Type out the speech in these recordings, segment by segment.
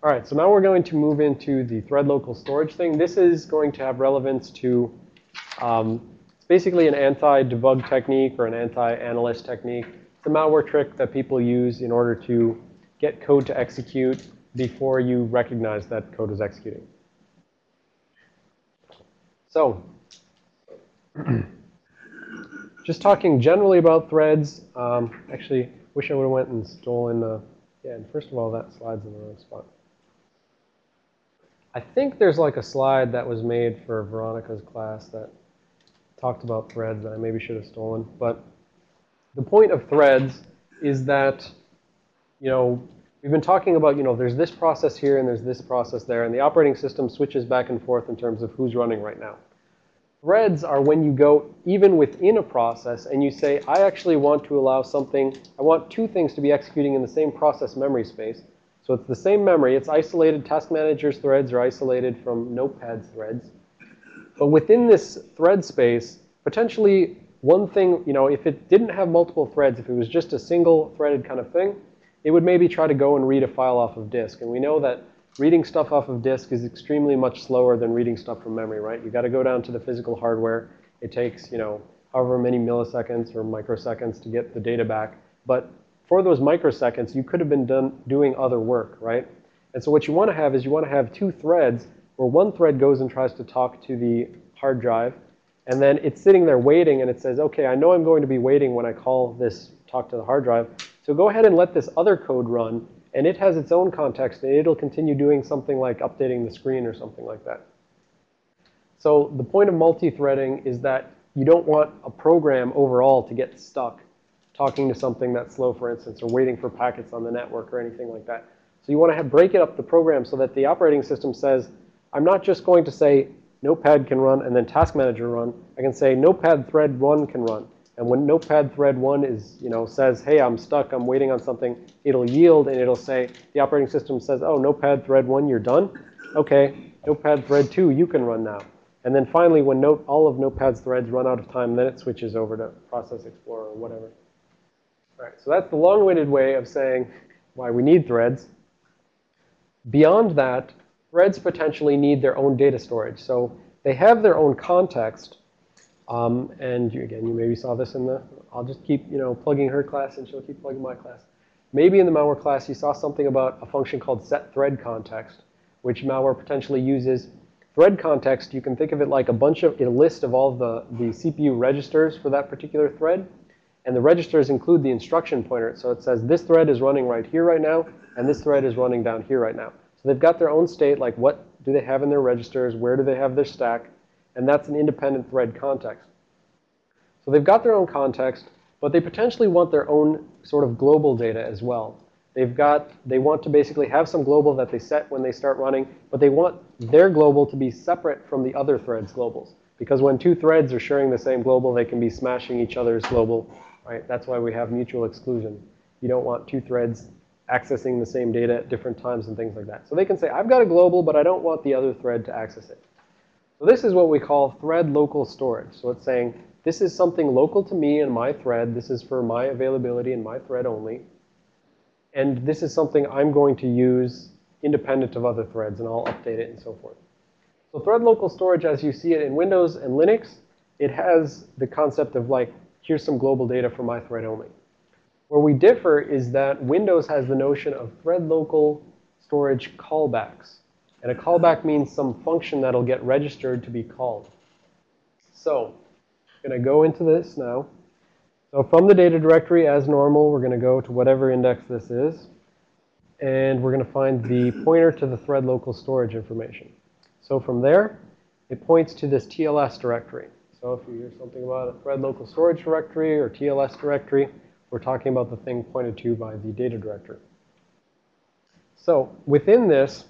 All right, so now we're going to move into the thread local storage thing. This is going to have relevance to, um, it's basically an anti-debug technique or an anti-analyst technique. It's a malware trick that people use in order to get code to execute before you recognize that code is executing. So, just talking generally about threads. Um, actually, wish I would have went and stolen the, yeah, and first of all, that slide's in the wrong spot. I think there's like a slide that was made for Veronica's class that talked about threads that I maybe should have stolen. But the point of threads is that, you know, we've been talking about, you know, there's this process here and there's this process there. And the operating system switches back and forth in terms of who's running right now. Threads are when you go even within a process and you say, I actually want to allow something, I want two things to be executing in the same process memory space. So it's the same memory. It's isolated. Task manager's threads are isolated from Notepad's threads. But within this thread space, potentially one thing, you know, if it didn't have multiple threads, if it was just a single threaded kind of thing, it would maybe try to go and read a file off of disk. And we know that reading stuff off of disk is extremely much slower than reading stuff from memory, right? You've got to go down to the physical hardware. It takes, you know, however many milliseconds or microseconds to get the data back. But for those microseconds, you could have been done doing other work, right? And so what you want to have is you want to have two threads where one thread goes and tries to talk to the hard drive. And then it's sitting there waiting and it says, OK, I know I'm going to be waiting when I call this talk to the hard drive. So go ahead and let this other code run and it has its own context, and it'll continue doing something like updating the screen or something like that. So the point of multi-threading is that you don't want a program overall to get stuck talking to something that's slow, for instance, or waiting for packets on the network or anything like that. So you want to have, break it up the program so that the operating system says, I'm not just going to say Notepad can run and then Task Manager run. I can say Notepad thread 1 can run. And when Notepad thread 1 is, you know, says, hey, I'm stuck, I'm waiting on something, it'll yield and it'll say, the operating system says, oh, Notepad thread 1, you're done? OK, Notepad thread 2, you can run now. And then finally, when note, all of Notepad's threads run out of time, then it switches over to Process Explorer or whatever. All right, so that's the long-winded way of saying why we need threads. Beyond that, threads potentially need their own data storage. So they have their own context, um, and you, again, you maybe saw this in the, I'll just keep, you know, plugging her class and she'll keep plugging my class. Maybe in the malware class you saw something about a function called set thread context, which malware potentially uses. Thread context, you can think of it like a bunch of, a list of all the, the CPU registers for that particular thread. And the registers include the instruction pointer. So it says this thread is running right here right now, and this thread is running down here right now. So they've got their own state, like what do they have in their registers, where do they have their stack, and that's an independent thread context. So they've got their own context, but they potentially want their own sort of global data as well. They've got, they want to basically have some global that they set when they start running, but they want their global to be separate from the other thread's globals. Because when two threads are sharing the same global, they can be smashing each other's global, right? That's why we have mutual exclusion. You don't want two threads accessing the same data at different times and things like that. So they can say, I've got a global, but I don't want the other thread to access it. So this is what we call thread local storage. So it's saying, this is something local to me and my thread. This is for my availability and my thread only. And this is something I'm going to use independent of other threads, and I'll update it and so forth. So thread local storage, as you see it in Windows and Linux, it has the concept of like, here's some global data for my thread only. Where we differ is that Windows has the notion of thread local storage callbacks. And a callback means some function that'll get registered to be called. So I'm going to go into this now. So from the data directory, as normal, we're going to go to whatever index this is. And we're going to find the pointer to the thread local storage information. So from there, it points to this TLS directory. So if you hear something about a thread local storage directory or TLS directory, we're talking about the thing pointed to by the data directory. So within this,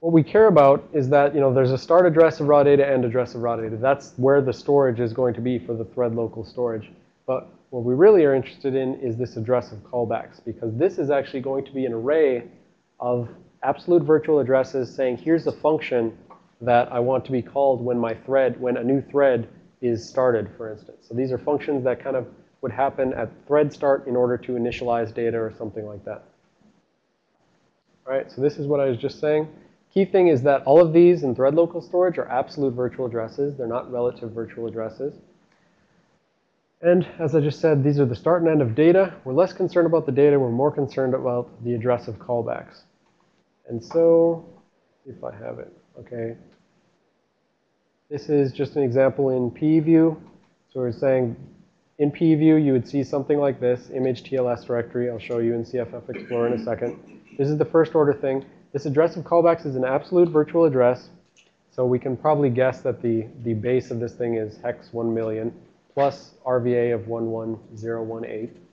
what we care about is that, you know, there's a start address of raw data and address of raw data. That's where the storage is going to be for the thread local storage. But what we really are interested in is this address of callbacks, because this is actually going to be an array of absolute virtual addresses saying, here's a function that I want to be called when my thread, when a new thread is started, for instance. So these are functions that kind of would happen at thread start in order to initialize data or something like that. All right, So this is what I was just saying. Key thing is that all of these in thread local storage are absolute virtual addresses. They're not relative virtual addresses. And as I just said, these are the start and end of data. We're less concerned about the data. We're more concerned about the address of callbacks. And so, if I have it, okay. This is just an example in PEView. So we're saying in PEView, you would see something like this, image TLS directory. I'll show you in CFF Explorer in a second. This is the first order thing. This address of callbacks is an absolute virtual address. So we can probably guess that the, the base of this thing is hex 1 million plus RVA of 11018.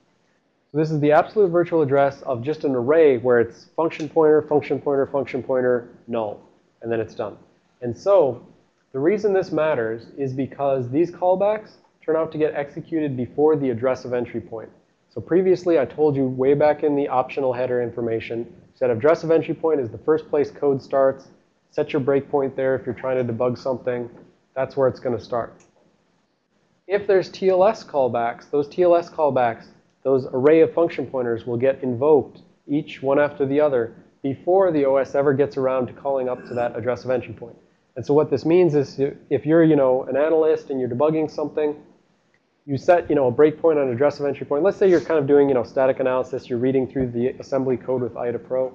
So this is the absolute virtual address of just an array where it's function pointer, function pointer, function pointer, null. And then it's done. And so the reason this matters is because these callbacks turn out to get executed before the address of entry point. So previously I told you way back in the optional header information, said address of entry point is the first place code starts. Set your breakpoint there if you're trying to debug something. That's where it's going to start. If there's TLS callbacks, those TLS callbacks, those array of function pointers will get invoked, each one after the other, before the OS ever gets around to calling up to that address of entry point. And so what this means is if you're, you know, an analyst and you're debugging something, you set, you know, a breakpoint on address of entry point. Let's say you're kind of doing, you know, static analysis. You're reading through the assembly code with IDA Pro.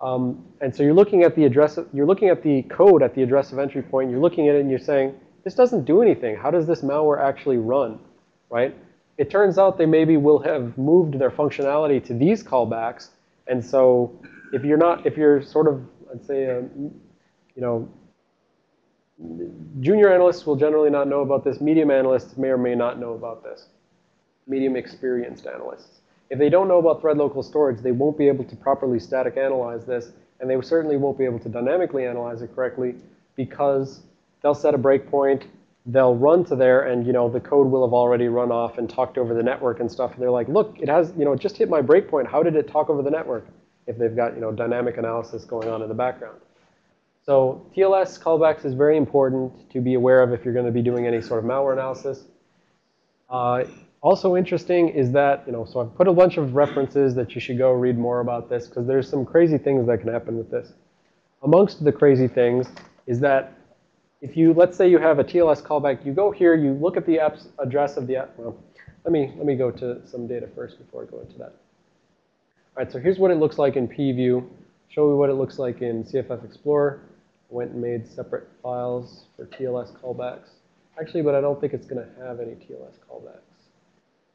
Um, and so you're looking at the address, you're looking at the code at the address of entry point. You're looking at it and you're saying, this doesn't do anything. How does this malware actually run, right? It turns out they maybe will have moved their functionality to these callbacks. And so if you're not, if you're sort of, I'd say, um, you know, junior analysts will generally not know about this. Medium analysts may or may not know about this. Medium experienced analysts. If they don't know about thread local storage, they won't be able to properly static analyze this. And they certainly won't be able to dynamically analyze it correctly because they'll set a breakpoint, they'll run to there, and you know the code will have already run off and talked over the network and stuff. And they're like, look, it has, you know, it just hit my breakpoint. How did it talk over the network? If they've got, you know, dynamic analysis going on in the background. So TLS callbacks is very important to be aware of if you're going to be doing any sort of malware analysis. Uh, also interesting is that, you know, so I've put a bunch of references that you should go read more about this because there's some crazy things that can happen with this. Amongst the crazy things is that if you, let's say you have a TLS callback, you go here, you look at the app's address of the app. Well, let me, let me go to some data first before I go into that. All right, so here's what it looks like in PEView. Show you what it looks like in CFF Explorer. Went and made separate files for TLS callbacks. Actually, but I don't think it's going to have any TLS callbacks.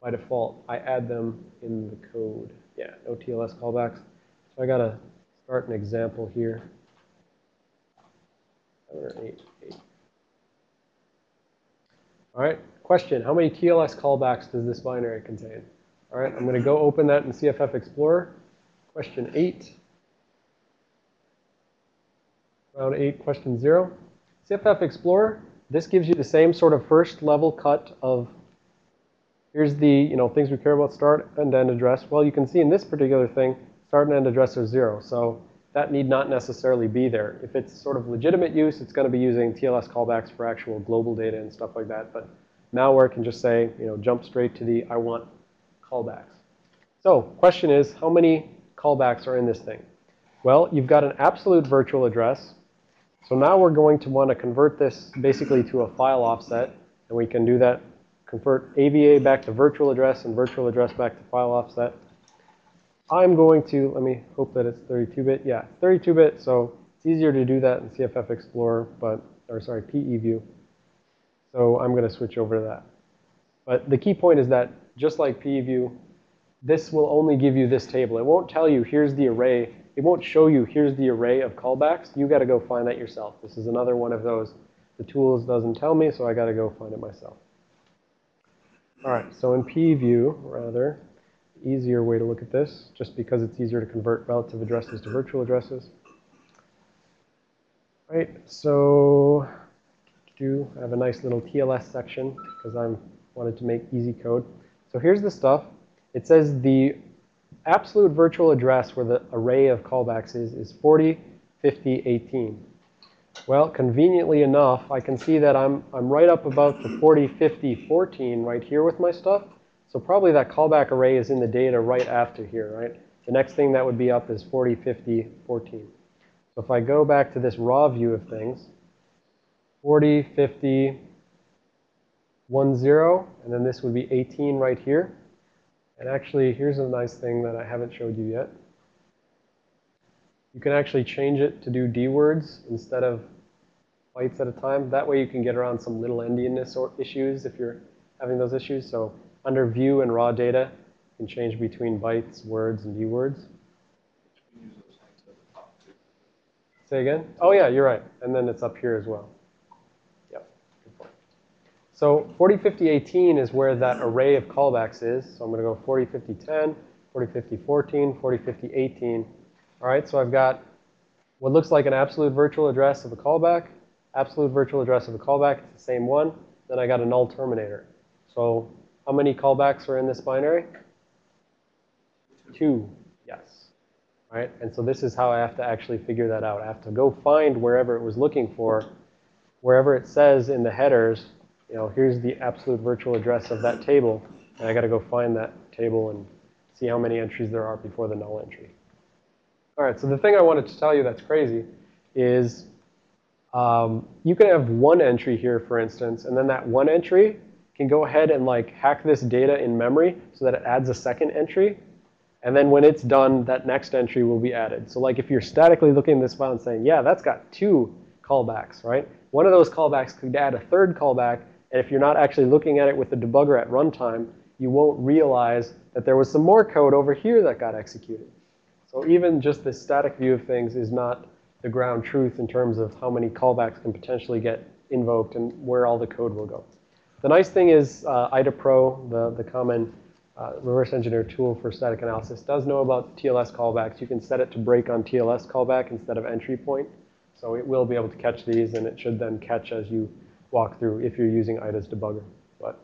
By default, I add them in the code. Yeah, no TLS callbacks. So I got to start an example here. Or eight. All right, question, how many TLS callbacks does this binary contain? All right, I'm going to go open that in CFF Explorer. Question 8. Round 8, question 0. CFF Explorer, this gives you the same sort of first level cut of here's the you know things we care about start and end address. Well, you can see in this particular thing, start and end address are 0. So that need not necessarily be there. If it's sort of legitimate use, it's going to be using TLS callbacks for actual global data and stuff like that. But malware can just say, you know, jump straight to the I want callbacks. So question is, how many callbacks are in this thing? Well, you've got an absolute virtual address. So now we're going to want to convert this basically to a file offset. And we can do that, convert AVA back to virtual address and virtual address back to file offset. I'm going to, let me hope that it's 32-bit. Yeah, 32-bit, so it's easier to do that in CFF Explorer, but, or sorry, PE view. So I'm going to switch over to that. But the key point is that just like PE view, this will only give you this table. It won't tell you, here's the array. It won't show you, here's the array of callbacks. You got to go find that yourself. This is another one of those. The tools doesn't tell me, so I got to go find it myself. All right, so in PE view, rather, easier way to look at this, just because it's easier to convert relative addresses to virtual addresses. Right, so do I have a nice little TLS section because I wanted to make easy code. So here's the stuff. It says the absolute virtual address where the array of callbacks is is 40, 50, 18. Well, conveniently enough, I can see that I'm, I'm right up about the 40, 50, 14 right here with my stuff. So probably that callback array is in the data right after here, right? The next thing that would be up is 40, 50, 14. So if I go back to this raw view of things, 40, 50, 1, 0, and then this would be 18 right here. And actually, here's a nice thing that I haven't showed you yet. You can actually change it to do D words instead of bytes at a time. That way you can get around some little endianness or issues if you're having those issues. So under view and raw data, you can change between bytes, words, and D words. Say again? Oh yeah, you're right. And then it's up here as well. Yep. So 40, 50, 18 is where that array of callbacks is. So I'm going to go 40, 50, 10, 40, 50, 14, 40, 50, 18. All right, so I've got what looks like an absolute virtual address of a callback, absolute virtual address of a callback, it's the same one. Then I got a null terminator. So how many callbacks are in this binary? Two, yes. All right, and so this is how I have to actually figure that out. I have to go find wherever it was looking for, wherever it says in the headers, you know, here's the absolute virtual address of that table, and I got to go find that table and see how many entries there are before the null entry. All right, so the thing I wanted to tell you that's crazy is um, you can have one entry here, for instance, and then that one entry can go ahead and like hack this data in memory so that it adds a second entry. And then when it's done, that next entry will be added. So like if you're statically looking at this file and saying, yeah, that's got two callbacks, right? One of those callbacks could add a third callback. And if you're not actually looking at it with the debugger at runtime, you won't realize that there was some more code over here that got executed. So even just this static view of things is not the ground truth in terms of how many callbacks can potentially get invoked and where all the code will go. The nice thing is uh, IDA-Pro, the, the common uh, reverse engineer tool for static analysis, does know about TLS callbacks. You can set it to break on TLS callback instead of entry point. So it will be able to catch these, and it should then catch as you walk through if you're using IDA's debugger. But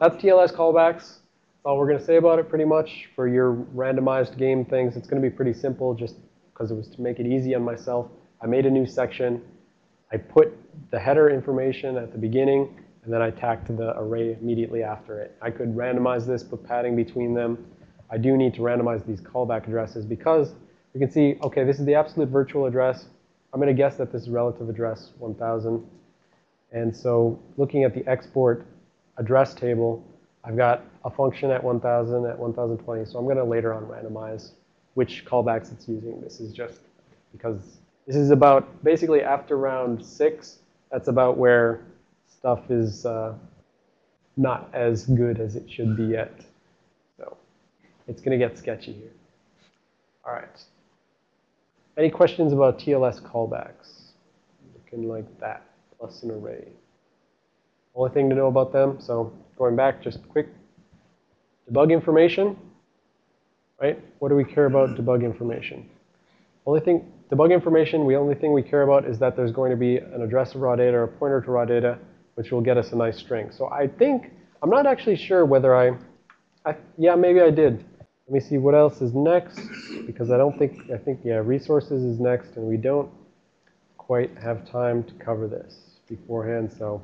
that's TLS callbacks That's all we're going to say about it pretty much. For your randomized game things, it's going to be pretty simple just because it was to make it easy on myself. I made a new section. I put the header information at the beginning, and then I tacked the array immediately after it. I could randomize this, put padding between them. I do need to randomize these callback addresses because you can see, OK, this is the absolute virtual address. I'm going to guess that this is relative address 1000. And so looking at the export address table, I've got a function at 1000, at 1020. So I'm going to later on randomize which callbacks it's using. This is just because this is about basically after round six, that's about where stuff is uh, not as good as it should be yet. So it's going to get sketchy here. All right. Any questions about TLS callbacks? Looking like that, plus an array. Only thing to know about them, so going back, just quick debug information, right? What do we care about debug information? Only thing, debug information, the only thing we care about is that there's going to be an address of raw data or a pointer to raw data, which will get us a nice string. So I think, I'm not actually sure whether I, I yeah, maybe I did. Let me see what else is next, because I don't think, I think, yeah, resources is next, and we don't quite have time to cover this beforehand, so.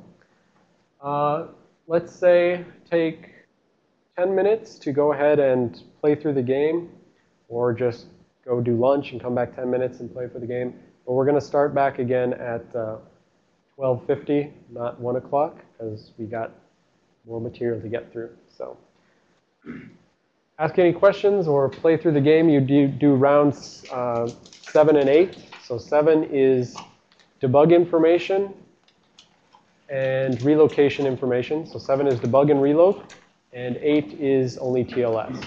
Uh, let's say take 10 minutes to go ahead and play through the game, or just go do lunch and come back 10 minutes and play for the game. But we're going to start back again at uh, 12.50, not 1 o'clock, because we got more material to get through. So ask any questions or play through the game. You do, do rounds uh, 7 and 8. So 7 is debug information and relocation information. So 7 is debug and reload, and 8 is only TLS.